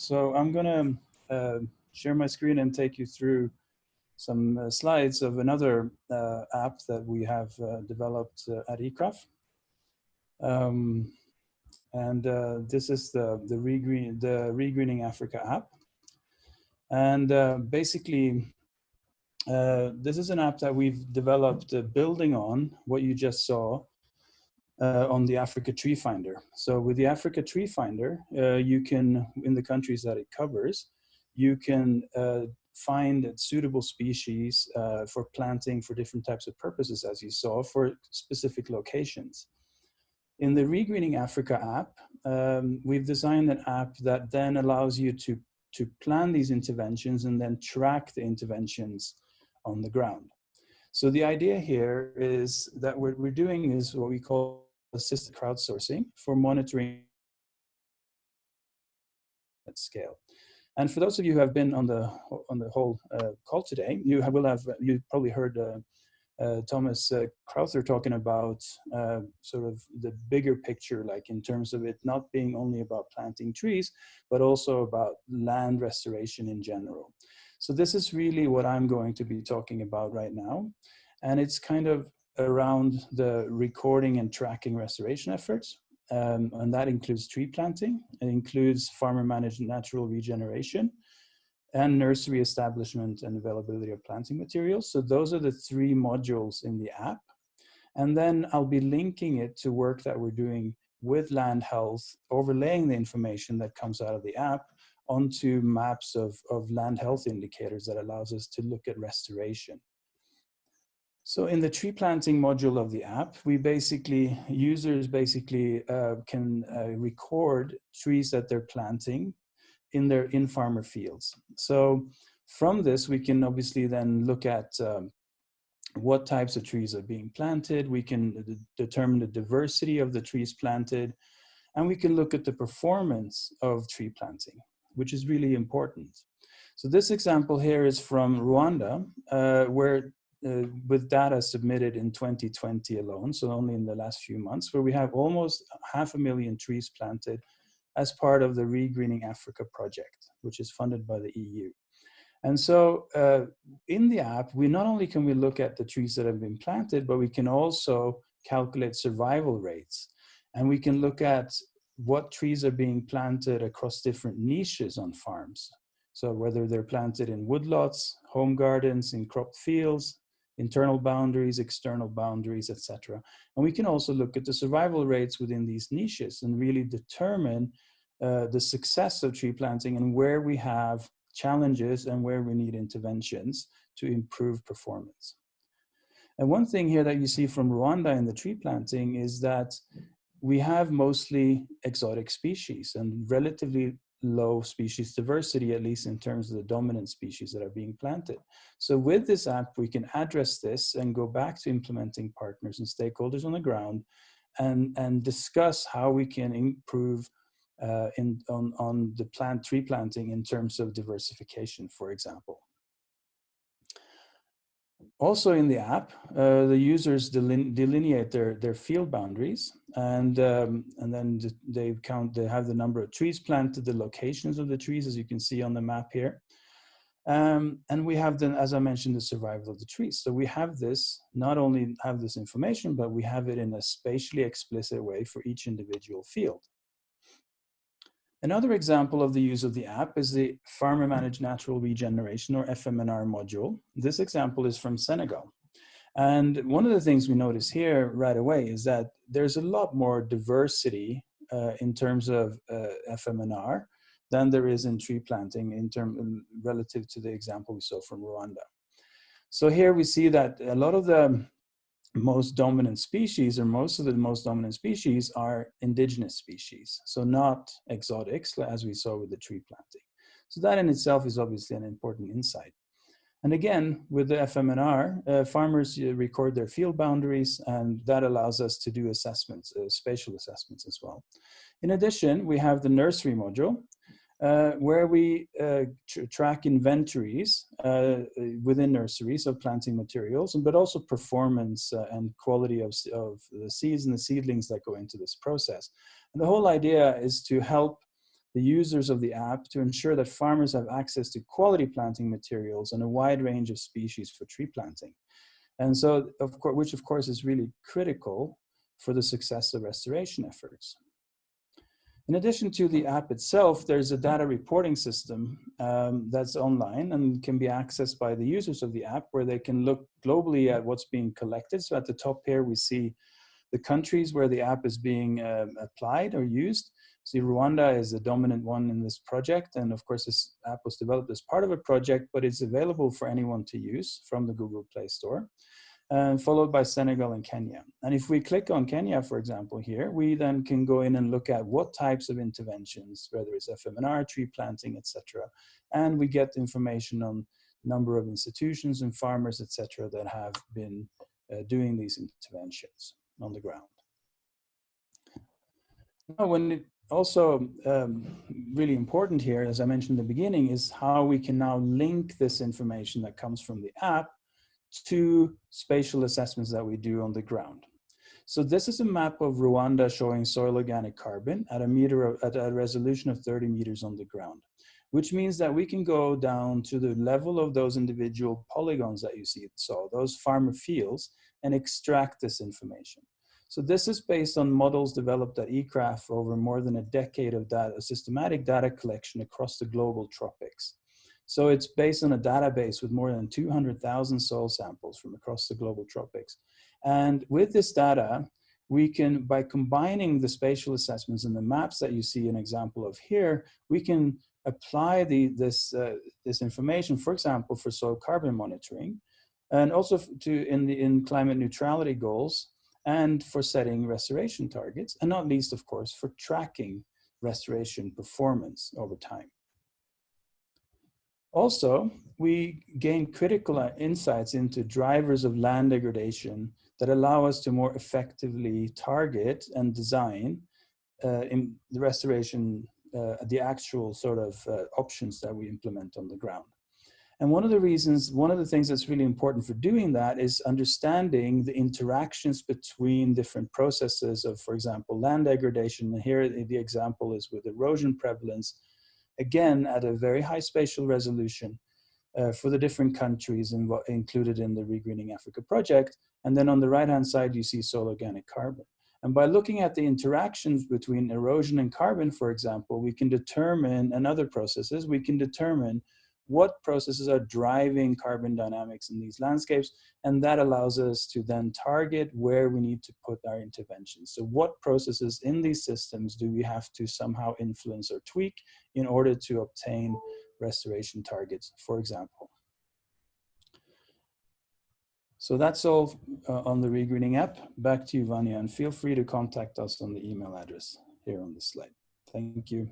So I'm gonna uh, share my screen and take you through some uh, slides of another uh, app that we have uh, developed uh, at ICRAF. Um, and uh, this is the, the, regreen, the Regreening Africa app. And basically, this is an app that we've developed building on what you just saw uh, on the Africa Tree Finder. So with the Africa Tree Finder, uh, you can, in the countries that it covers, you can uh, find suitable species uh, for planting for different types of purposes, as you saw, for specific locations. In the Regreening Africa app, um, we've designed an app that then allows you to, to plan these interventions and then track the interventions on the ground. So the idea here is that what we're doing is what we call assisted crowdsourcing for monitoring at scale. And for those of you who have been on the on the whole uh, call today, you have, will have you probably heard uh, uh, Thomas uh, Crowther talking about uh, sort of the bigger picture, like in terms of it not being only about planting trees, but also about land restoration in general. So this is really what I'm going to be talking about right now. And it's kind of around the recording and tracking restoration efforts. Um, and that includes tree planting. It includes farmer managed natural regeneration and nursery establishment and availability of planting materials. So those are the three modules in the app. And then I'll be linking it to work that we're doing with land health, overlaying the information that comes out of the app onto maps of, of land health indicators that allows us to look at restoration. So in the tree planting module of the app, we basically, users basically uh, can uh, record trees that they're planting in their in-farmer fields. So from this, we can obviously then look at um, what types of trees are being planted. We can determine the diversity of the trees planted, and we can look at the performance of tree planting, which is really important. So this example here is from Rwanda, uh, where uh, with data submitted in 2020 alone, so only in the last few months, where we have almost half a million trees planted as part of the Regreening Africa project, which is funded by the EU. And so uh, in the app, we not only can we look at the trees that have been planted, but we can also calculate survival rates. And we can look at what trees are being planted across different niches on farms. So whether they're planted in woodlots, home gardens, in cropped fields, internal boundaries, external boundaries, etc. And we can also look at the survival rates within these niches and really determine uh, the success of tree planting and where we have challenges and where we need interventions to improve performance. And one thing here that you see from Rwanda in the tree planting is that we have mostly exotic species and relatively low species diversity, at least in terms of the dominant species that are being planted. So with this app, we can address this and go back to implementing partners and stakeholders on the ground and, and discuss how we can improve uh, in, on, on the plant tree planting in terms of diversification, for example. Also in the app, uh, the users delineate their, their field boundaries and, um, and then they count, they have the number of trees planted, the locations of the trees, as you can see on the map here. Um, and we have then, as I mentioned, the survival of the trees. So we have this, not only have this information, but we have it in a spatially explicit way for each individual field. Another example of the use of the app is the Farmer Managed Natural Regeneration or FMNR module. This example is from Senegal. And one of the things we notice here right away is that there's a lot more diversity uh, in terms of uh, FMNR than there is in tree planting in term relative to the example we saw from Rwanda. So here we see that a lot of the most dominant species or most of the most dominant species are indigenous species. So not exotics as we saw with the tree planting. So that in itself is obviously an important insight. And again, with the FMNR, uh, farmers uh, record their field boundaries and that allows us to do assessments, uh, spatial assessments as well. In addition, we have the nursery module, uh, where we uh, tr track inventories uh, within nurseries of planting materials, but also performance uh, and quality of, of the seeds and the seedlings that go into this process. And the whole idea is to help the users of the app to ensure that farmers have access to quality planting materials and a wide range of species for tree planting. And so, of course, which of course is really critical for the success of restoration efforts. In addition to the app itself, there's a data reporting system um, that's online and can be accessed by the users of the app where they can look globally at what's being collected. So at the top here, we see the countries where the app is being um, applied or used. See, Rwanda is the dominant one in this project. And of course, this app was developed as part of a project, but it's available for anyone to use from the Google Play Store and followed by Senegal and Kenya. And if we click on Kenya, for example, here, we then can go in and look at what types of interventions, whether it's FMNR, tree planting, etc. And we get information on number of institutions and farmers, etc., that have been uh, doing these interventions on the ground. Now, when it also um, really important here, as I mentioned in the beginning, is how we can now link this information that comes from the app to spatial assessments that we do on the ground. So this is a map of Rwanda showing soil organic carbon at a meter of, at a resolution of 30 meters on the ground, which means that we can go down to the level of those individual polygons that you see, so those farmer fields, and extract this information. So this is based on models developed at ICRAF over more than a decade of data, systematic data collection across the global tropics. So it's based on a database with more than 200,000 soil samples from across the global tropics. And with this data, we can, by combining the spatial assessments and the maps that you see an example of here, we can apply the, this, uh, this information, for example, for soil carbon monitoring, and also to in, the, in climate neutrality goals, and for setting restoration targets, and not least, of course, for tracking restoration performance over time. Also, we gain critical insights into drivers of land degradation that allow us to more effectively target and design uh, in the restoration, uh, the actual sort of uh, options that we implement on the ground. And one of the reasons, one of the things that's really important for doing that is understanding the interactions between different processes of, for example, land degradation. And here the example is with erosion prevalence again at a very high spatial resolution uh, for the different countries in included in the Regreening Africa project. And then on the right-hand side, you see soil organic carbon. And by looking at the interactions between erosion and carbon, for example, we can determine, and other processes, we can determine what processes are driving carbon dynamics in these landscapes, and that allows us to then target where we need to put our interventions. So what processes in these systems do we have to somehow influence or tweak in order to obtain restoration targets, for example. So that's all uh, on the Regreening app. Back to you, Vanya, and feel free to contact us on the email address here on the slide. Thank you.